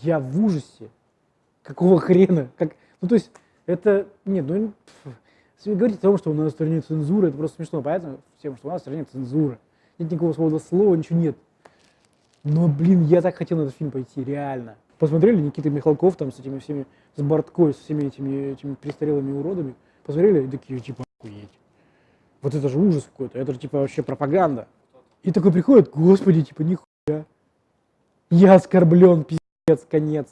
Я в ужасе. Какого хрена? Как... Ну, то есть, это... Нет, ну... Говорить о том, что у нас в стране цензура, это просто смешно. Понятно всем, что у нас в стране цензура. Нет никакого свободы слова, ничего нет. Но, блин, я так хотел на этот фильм пойти, реально. Посмотрели Никита Михалков там с этими всеми, с Борткой, с всеми этими, этими престарелыми уродами? Посмотрели и такие, типа, охуеть. Вот это же ужас какой-то, это же, типа, вообще пропаганда. И такой приходит, господи, типа, нихуя. Я оскорблен, пиздец, конец.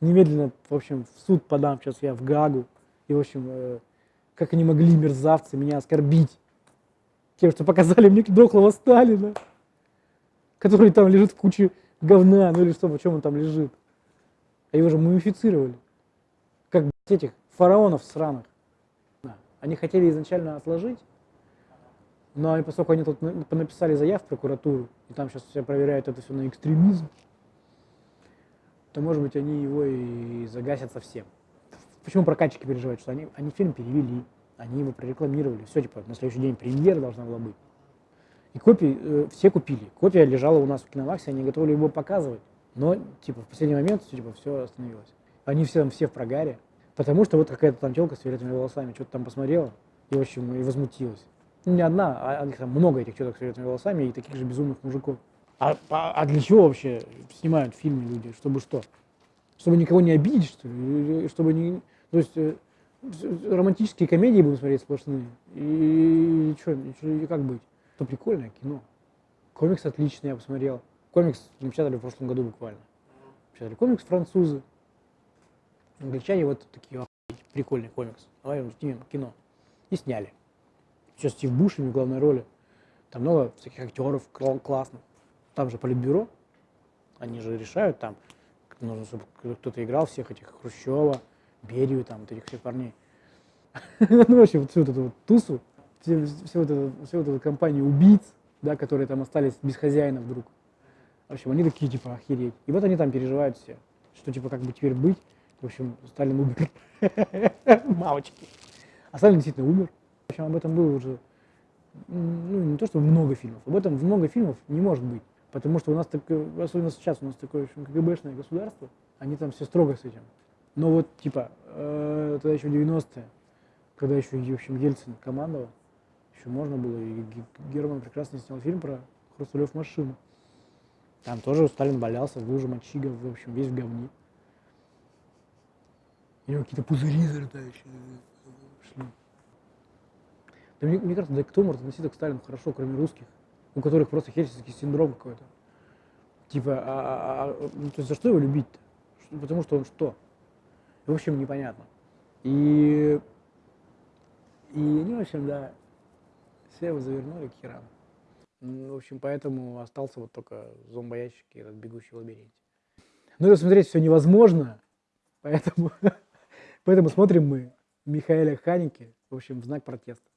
Немедленно, в общем, в суд подам сейчас я в Гагу. И, в общем, э, как они могли, мерзавцы, меня оскорбить тем, что показали мне дохлого Сталина, который там лежит в куче говна, ну или что, почему он там лежит. А его же мумифицировали. Как этих фараонов сраных. Они хотели изначально отложить, но поскольку они тут написали заяв в прокуратуру, и там сейчас все проверяют это все на экстремизм, то, может быть, они его и загасят совсем. Почему прокатчики переживают, что они, они фильм перевели, они его прорекламировали, все, типа, на следующий день премьера должна была быть. И копии э, все купили. Копия лежала у нас в Киномаксе, они готовы его показывать. Но, типа, в последний момент, типа, все остановилось. Они все там все в прогаре, потому что вот какая-то там телка с фиолетовыми волосами что-то там посмотрела и, в общем, и возмутилась. Ну, не одна, а, а там много этих телок с фиолетовыми волосами и таких же безумных мужиков. А, а, а для чего вообще снимают фильмы люди? Чтобы что? Чтобы никого не обидеть, что ли? Чтобы не... То есть э, романтические комедии будем смотреть сплошные. И, и что, и как быть? То прикольное кино. Комикс отличный, я посмотрел. Комикс напечатали в прошлом году буквально. Напечатали комикс французы. Англичане вот такие, прикольный комикс. Давай снимем кино. И сняли. Сейчас Стив Бушеми в главной роли. Там много всяких актеров классных. Там же политбюро. Они же решают там, нужно, чтобы кто-то играл всех этих Хрущева, Берию, там, вот этих всех парней. ну, вообще, вот всю эту вот тусу, всю вот эту компанию убийц, да, которые там остались без хозяина вдруг. В общем, они такие, типа, охереть. И вот они там переживают все, что, типа, как бы теперь быть. В общем, Сталин умер. Мамочки. А Сталин действительно умер. В общем, об этом было уже, ну, не то, что много фильмов. Об этом много фильмов не может быть. Потому что у нас, так, особенно сейчас, у нас такое, общем, КГБшное государство, они там все строго с этим. Но вот, типа, э, тогда еще 90-е, когда еще, в общем, Ельцин командовал, еще можно было, и Герман прекрасно снял фильм про Хрусталев машину. Там тоже Сталин валялся в луже мочига, в общем, весь в говне. У него какие-то пузыри зарытающие шли. Да мне, мне кажется, да кто может относиться к Сталину хорошо, кроме русских, у которых просто хельсинский синдром какой-то. Типа, а, а, а, ну, то есть за что его любить-то? Потому что он что? В общем, непонятно. И, и они, в общем, да, все его завернули к херам. В общем, поэтому остался вот только зомбоящик и этот бегущий в лабиринте. Ну, это смотреть все невозможно, поэтому, поэтому смотрим мы Михаэля Ханики, в общем, в знак протеста.